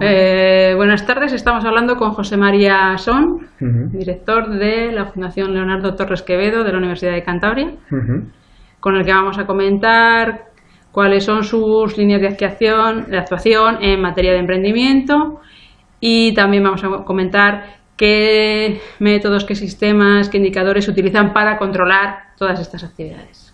Eh, buenas tardes, estamos hablando con José María Son, director de la Fundación Leonardo Torres Quevedo de la Universidad de Cantabria, con el que vamos a comentar cuáles son sus líneas de actuación, de actuación en materia de emprendimiento y también vamos a comentar qué métodos, qué sistemas, qué indicadores se utilizan para controlar todas estas actividades.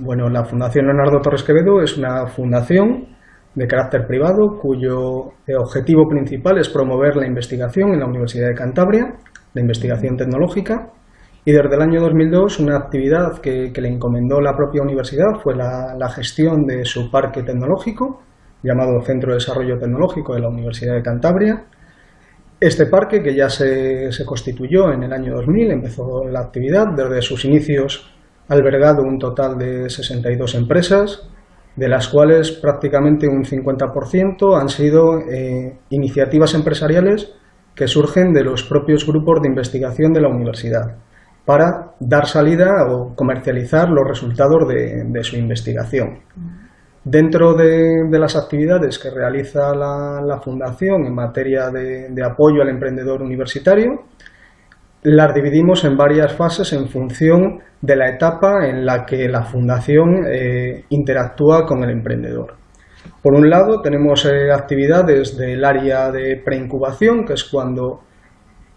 bueno, la Fundación Leonardo Torres Quevedo es una fundación de carácter privado cuyo objetivo principal es promover la investigación en la Universidad de Cantabria, la investigación tecnológica, y desde el año 2002 una actividad que, le encomendó la propia universidad fue la, gestión de su parque tecnológico, llamado Centro de Desarrollo Tecnológico de la Universidad de Cantabria. Este parque, que ya se, se constituyó en el año 2000, empezó la actividad, desde sus inicios ha albergado un total de 62 empresas, de las cuales prácticamente un 50% han sido eh, iniciativas empresariales que surgen de los propios grupos de investigación de la universidad para dar salida o comercializar los resultados de, su investigación. Dentro de, las actividades que realiza la, Fundación en materia de, de apoyo al emprendedor universitario, las dividimos en varias fases en función de la etapa en la que la fundación eh, interactúa con el emprendedor. Por un lado, tenemos eh, actividades del área de preincubación, que es cuando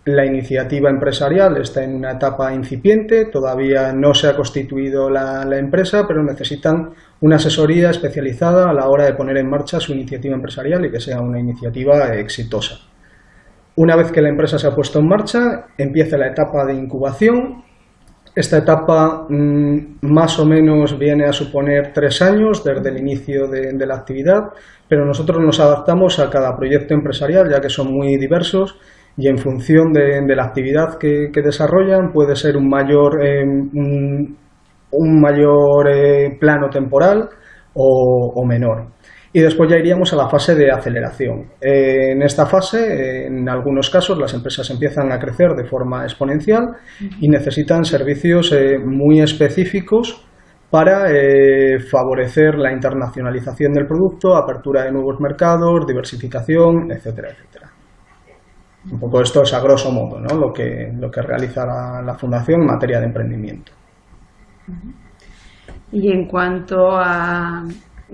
la iniciativa empresarial está en una etapa incipiente, todavía no se ha constituido la, la, empresa, pero necesitan una asesoría especializada a la hora de poner en marcha su iniciativa empresarial y que sea una iniciativa exitosa. Una vez que la empresa se ha puesto en marcha, empieza la etapa de incubación. Esta etapa mm, más o menos viene a suponer tres años desde el inicio de, la actividad, pero nosotros nos adaptamos a cada proyecto empresarial ya que son muy diversos y en función de, la actividad que, desarrollan puede ser un mayor, eh, un, mayor eh, plano temporal o menor y después ya iríamos a la fase de aceleración. Eh, en esta fase, en algunos casos, las empresas empiezan a crecer de forma exponencial y necesitan servicios eh, muy específicos para eh, favorecer la internacionalización del producto, apertura de nuevos mercados, diversificación, etcétera, etcétera. Un poco esto es a grosso modo ¿no? lo, que, lo que realiza la, la Fundación en materia de emprendimiento. Y en cuanto a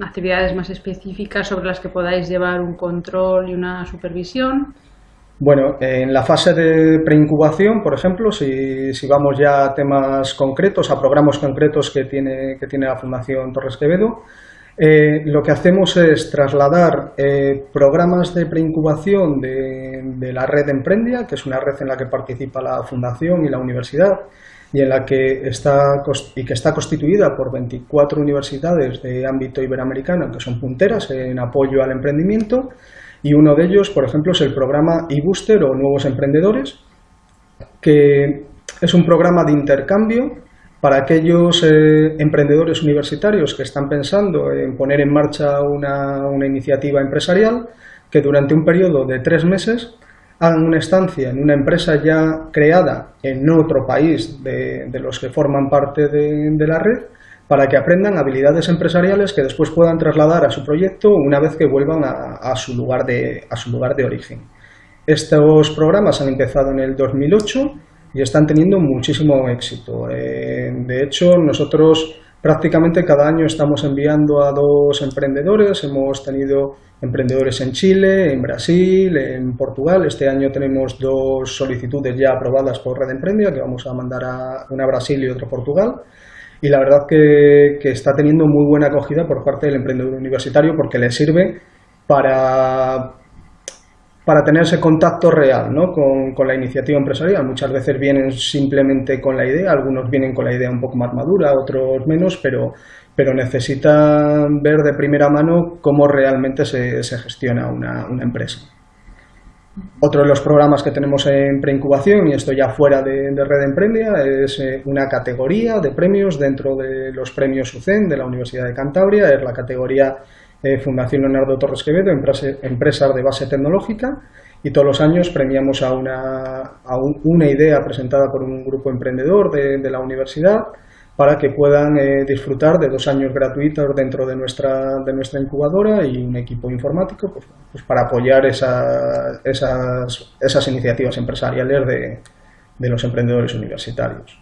actividades más específicas sobre las que podáis llevar un control y una supervisión? Bueno, en la fase de preincubación, por ejemplo, si, vamos ya a temas concretos, a programas concretos que tiene, que tiene la Fundación Torres Quevedo, eh, lo que hacemos es trasladar eh, programas de preincubación de, la red Emprendia, que es una red en la que participa la Fundación y la Universidad, y en la que está y que está constituida por 24 universidades de ámbito iberoamericano que son punteras en apoyo al emprendimiento y uno de ellos, por ejemplo, es el programa eBooster o Nuevos Emprendedores, que es un programa de intercambio para aquellos eh, emprendedores universitarios que están pensando en poner en marcha una, iniciativa empresarial que durante un periodo de tres meses hagan una estancia en una empresa ya creada en otro país de, los que forman parte de, la red para que aprendan habilidades empresariales que después puedan trasladar a su proyecto una vez que vuelvan a, su, lugar de, a su lugar de origen. Estos programas han empezado en el 2008 y están teniendo muchísimo éxito. Eh, de hecho, nosotros prácticamente cada año estamos enviando a dos emprendedores, hemos tenido emprendedores en Chile, en Brasil, en Portugal. Este año tenemos dos solicitudes ya aprobadas por Red Emprendia, que vamos a mandar a una a Brasil y otra a Portugal. Y la verdad que, está teniendo muy buena acogida por parte del emprendedor universitario porque le sirve para, para tener ese contacto real ¿no? con, la iniciativa empresarial. Muchas veces vienen simplemente con la idea, algunos vienen con la idea un poco más madura, otros menos, pero, pero necesitan ver de primera mano cómo realmente se, gestiona una, empresa. Otro de los programas que tenemos en preincubación, y esto ya fuera de, Red Emprendia, es eh, una categoría de premios dentro de los premios UCEN de la Universidad de Cantabria, es la categoría Fundación Leonardo Torres Quevedo, Empresas de Base Tecnológica, y todos los años premiamos a una, idea presentada por un grupo emprendedor de la universidad, para que puedan eh, disfrutar de dos años gratuitos dentro de nuestra, de nuestra incubadora y un equipo informático pues, pues para apoyar esa, esas, esas, iniciativas empresariales de, de los emprendedores universitarios.